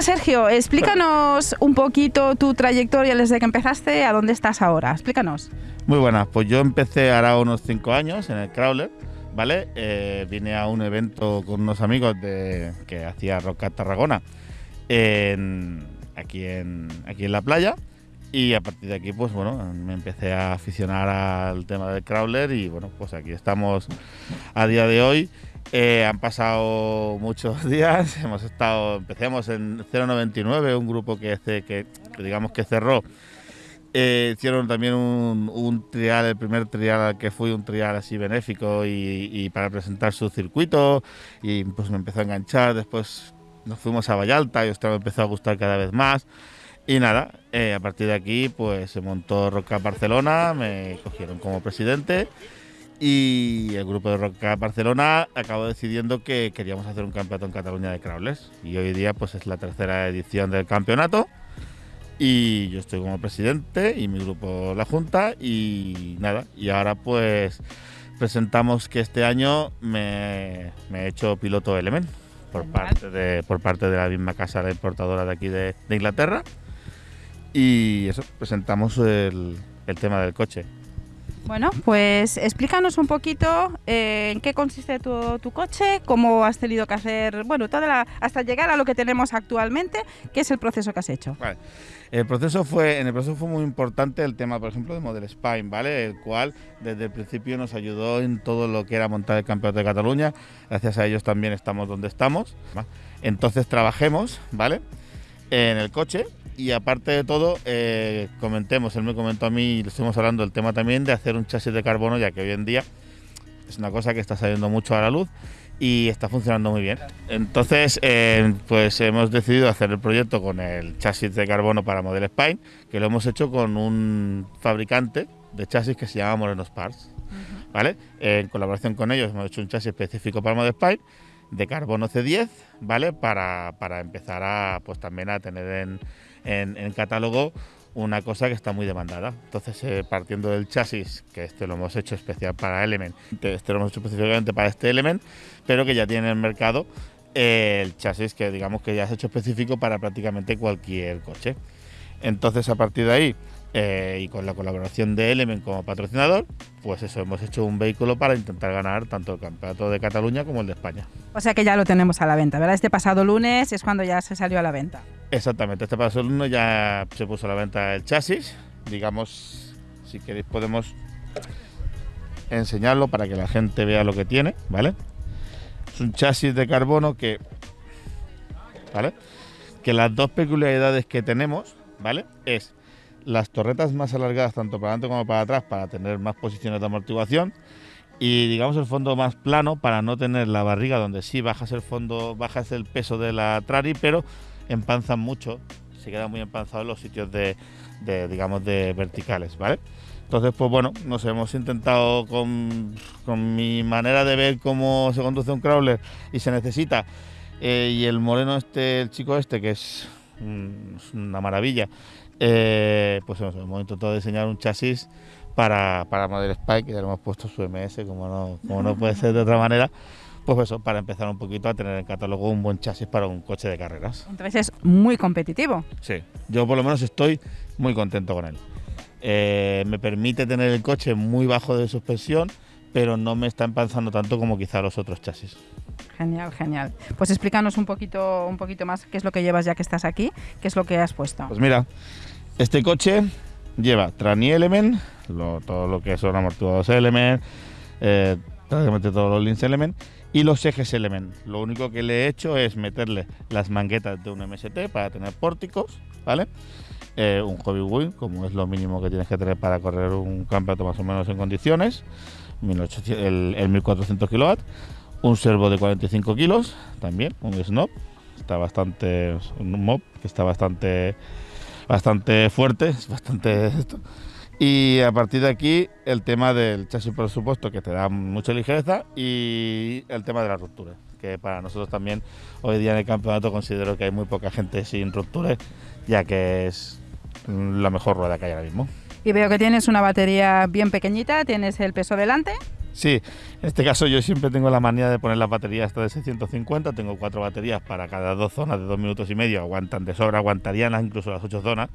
Sergio, explícanos un poquito tu trayectoria desde que empezaste a dónde estás ahora. Explícanos. Muy buenas, pues yo empecé ahora unos 5 años en el Crawler, ¿vale? Eh, vine a un evento con unos amigos de, que hacía Roca Tarragona aquí, en, aquí en la playa y a partir de aquí, pues bueno, me empecé a aficionar al tema del crawler y bueno, pues aquí estamos a día de hoy. Eh, han pasado muchos días, hemos estado, empecemos en 099, un grupo que, que, digamos que cerró. Eh, hicieron también un, un, trial, el primer trial al que fui, un trial así benéfico y, y, para presentar su circuito y pues me empezó a enganchar, después nos fuimos a Vallalta y esto me empezó a gustar cada vez más. Y nada, eh, a partir de aquí pues se montó Roca Barcelona, me cogieron como presidente y el grupo de Roca Barcelona acabó decidiendo que queríamos hacer un campeonato en Cataluña de crawlers. Y hoy día pues es la tercera edición del campeonato. Y yo estoy como presidente y mi grupo la junta y nada, y ahora pues presentamos que este año me, he hecho piloto Element por parte de por parte de la misma casa de importadora de aquí de Inglaterra. Y eso, presentamos el, tema del coche. Bueno, pues explícanos un poquito eh, en qué consiste tu, coche, cómo has tenido que hacer, bueno, toda hasta llegar a lo que tenemos actualmente, qué es el proceso que has hecho. El proceso fue, en el proceso fue muy importante el tema, por ejemplo, de Model Spine, ¿vale? El cual desde el principio nos ayudó en todo lo que era montar el campeonato de Cataluña. Gracias a ellos también estamos donde estamos. Entonces trabajemos, ¿vale? En el coche y aparte de todo, eh, comentemos, él me comentó a mí, y estuvimos hablando del tema también de hacer un chasis de carbono, ya que hoy en día es una cosa que está saliendo mucho a la luz y está funcionando muy bien. Entonces, eh, pues hemos decidido hacer el proyecto con el chasis de carbono para Model Spine, que lo hemos hecho con un fabricante de chasis que se llama Moreno Parts. ¿vale? en colaboración con ellos hemos hecho un chasis específico para Model Spine de carbono C10, ¿vale? Para, para empezar a, pues también a tener en, en, el catálogo una cosa que está muy demandada. Entonces, eh, partiendo del chasis, que este lo hemos hecho especial para Element, este lo hemos hecho específicamente para este Element, pero que ya tiene en el mercado eh, el chasis que digamos que ya es hecho específico para prácticamente cualquier coche. Entonces, a partir de ahí, eh, y con la colaboración de Element como patrocinador, pues eso, hemos hecho un vehículo para intentar ganar tanto el campeonato de Cataluña como el de España. O sea que ya lo tenemos a la venta, ¿verdad? Este pasado lunes es cuando ya se salió a la venta. Exactamente, este pasado lunes ya se puso a la venta el chasis. Digamos, si queréis podemos enseñarlo para que la gente vea lo que tiene, ¿vale? Es un chasis de carbono que, ¿vale? Que las dos peculiaridades que tenemos, ¿vale? Es las torretas más alargadas tanto para adelante como para atrás para tener más posiciones de amortiguación y digamos el fondo más plano para no tener la barriga donde sí bajas el fondo, bajas el peso de la trari, pero empanzan mucho, se queda muy empanzado en los sitios de, digamos de verticales, ¿vale? Entonces, pues bueno, nos hemos intentado con, con, mi manera de ver cómo se conduce un crawler y se necesita. Eh, y el moreno este, el chico este, que es una maravilla, eh, pues hemos, intentado diseñar un chasis para, para Model Spike, ya lo hemos puesto su MS, como no, como no puede ser de otra manera. Pues eso, para empezar un poquito a tener en catálogo un buen chasis para un coche de carreras. Entonces es muy competitivo. Sí, yo por lo menos estoy muy contento con él. Eh, me permite tener el coche muy bajo de suspensión, pero no me está empanzando tanto como quizá los otros chasis. Genial, genial. Pues explícanos un poquito, un poquito más qué es lo que llevas ya que estás aquí, qué es lo que has puesto. Pues mira, este coche lleva Trani Element, todo lo que son amortiguados Element, eh, prácticamente todos los links Element y los ejes Element. Lo único que le he hecho es meterle las manguetas de un MST para tener pórticos, ¿vale? Eh, un hobby wheel, como es lo mínimo que tienes que tener para correr un campeonato más o menos en condiciones, el, el 1400 kW, un servo de 45 kilos, también, un snob, está bastante, un mob que está bastante bastante fuerte, es bastante Y a partir de aquí, el tema del chasis, por supuesto, que te da mucha ligereza, y el tema de las rupturas, que para nosotros también hoy día en el campeonato considero que hay muy poca gente sin rupturas, ya que es la mejor rueda que hay ahora mismo. Y veo que tienes una batería bien pequeñita, tienes el peso delante. Sí, en este caso yo siempre tengo la manía de poner las baterías hasta de 650, tengo cuatro baterías para cada dos zonas de dos minutos y medio, aguantan de sobra, aguantarían incluso las ocho zonas,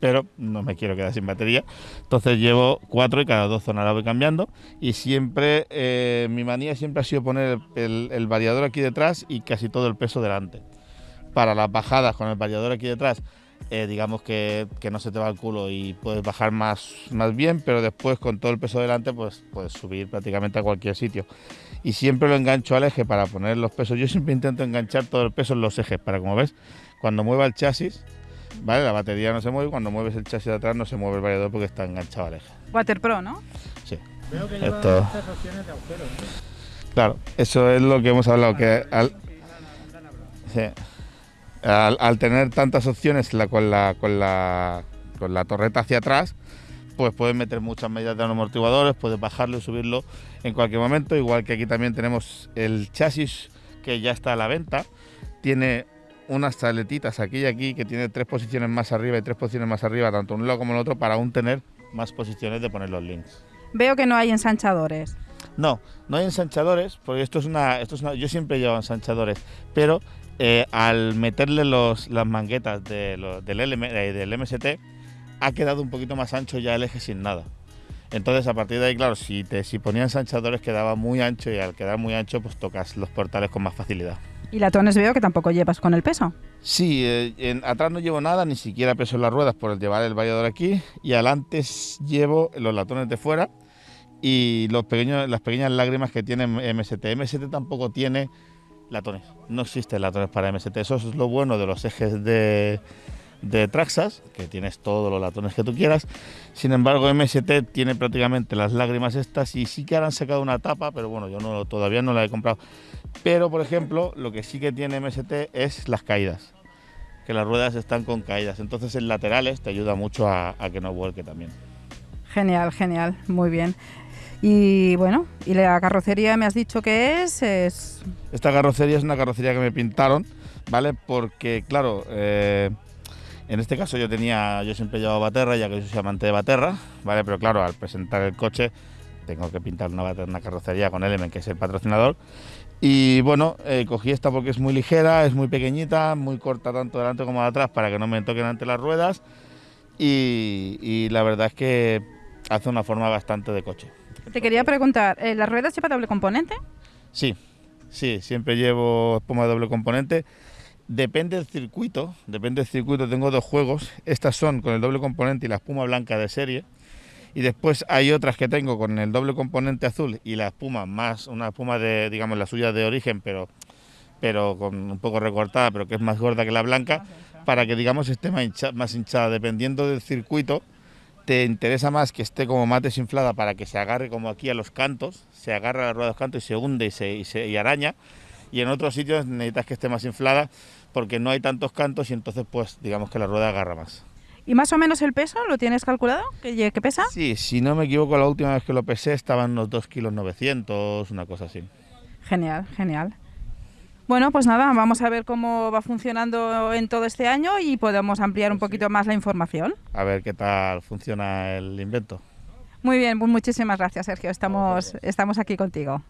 pero no me quiero quedar sin batería, entonces llevo cuatro y cada dos zonas la voy cambiando y siempre, eh, mi manía siempre ha sido poner el variador aquí detrás y casi todo el peso delante. Para las bajadas con el variador aquí detrás eh, digamos que, no se te va el culo y puedes bajar más, más bien, pero después con todo el peso delante pues puedes subir prácticamente a cualquier sitio. Y siempre lo engancho al eje para poner los pesos. Yo siempre intento enganchar todo el peso en los ejes para, como ves, cuando mueva el chasis, ¿vale? La batería no se mueve, cuando mueves el chasis de atrás no se mueve el variador porque está enganchado al eje. Water Pro, ¿no? Sí. Veo que lleva Esto... opciones de agujeros. Claro, eso es lo que hemos hablado, que al... Sí al, tener tantas opciones con, la, con, la, con la torreta hacia atrás, pues puedes meter muchas medidas de amortiguadores, puedes bajarlo y subirlo en cualquier momento, igual que aquí también tenemos el chasis que ya está a la venta, tiene unas saletitas aquí y aquí que tiene tres posiciones más arriba y tres posiciones más arriba, tanto un lado como el otro, para aún tener más posiciones de poner los links. Veo que no hay ensanchadores. No, no hay ensanchadores, porque esto es una, esto es una, yo siempre llevo ensanchadores, pero eh, al meterle los, las manguetas del, eh, del MST, ha quedado un poquito más ancho ya el eje sin nada. Entonces, a partir de ahí, claro, si, te, si ponían ensanchadores quedaba muy ancho y al quedar muy ancho, pues tocas los portales con más facilidad. ¿Y latones veo que tampoco llevas con el peso? Sí, eh, atrás no llevo nada, ni siquiera peso en las ruedas por el llevar el variador aquí. Y adelante llevo los latones de fuera y los pequeños, las pequeñas lágrimas que tiene MST. MST tampoco tiene latones. No existen latones para MST. Eso es lo bueno de los ejes de, de Traxas, que tienes todos los latones que tú quieras. Sin embargo, MST tiene prácticamente las lágrimas estas y sí que han sacado una tapa, pero bueno, yo no, todavía no la he comprado. Pero, por ejemplo, lo que sí que tiene MST es las caídas, que las ruedas están con caídas. Entonces, en laterales te ayuda mucho a, a que no vuelque también. Genial, genial, muy bien. Y bueno, y la carrocería me has dicho que es, Esta carrocería es una carrocería que me pintaron, ¿vale? Porque, claro, eh, en este caso yo tenía, yo siempre he llevado Baterra, ya que yo soy amante de Baterra, ¿vale? Pero claro, al presentar el coche tengo que pintar una, una carrocería con Element, que es el patrocinador. Y bueno, eh, cogí esta porque es muy ligera, es muy pequeñita, muy corta tanto delante como de atrás para que no me toquen ante las ruedas. Y la verdad es que hace una forma bastante de coche. Te quería preguntar, ¿eh, ¿las ruedas lleva doble componente? Sí, sí, siempre llevo espuma de doble componente. Depende del circuito, depende del circuito, tengo dos juegos. Estas son con el doble componente y la espuma blanca de serie. Y después hay otras que tengo con el doble componente azul y la espuma más, una espuma de, digamos, la suya de origen, pero, pero con un poco recortada, pero que es más gorda que la blanca, para que, digamos, esté más hinchada. Dependiendo del circuito, te interesa más que esté como más desinflada para que se agarre como aquí a los cantos, se agarra a la rueda de los cantos y se hunde y se, y araña. Y en otros sitios necesitas que esté más inflada porque no hay tantos cantos y entonces pues digamos que la rueda agarra más. ¿Y más o menos el peso lo tienes calculado? ¿Qué, qué pesa? Sí, si no me equivoco, la última vez que lo pesé estaban unos 2 kilos 900, una cosa así. Genial, genial. Bueno, pues nada, vamos a ver cómo va funcionando en todo este año y podemos ampliar un poquito más la información. A ver qué tal funciona el invento. Muy bien, pues muchísimas gracias Sergio, estamos, estamos aquí contigo.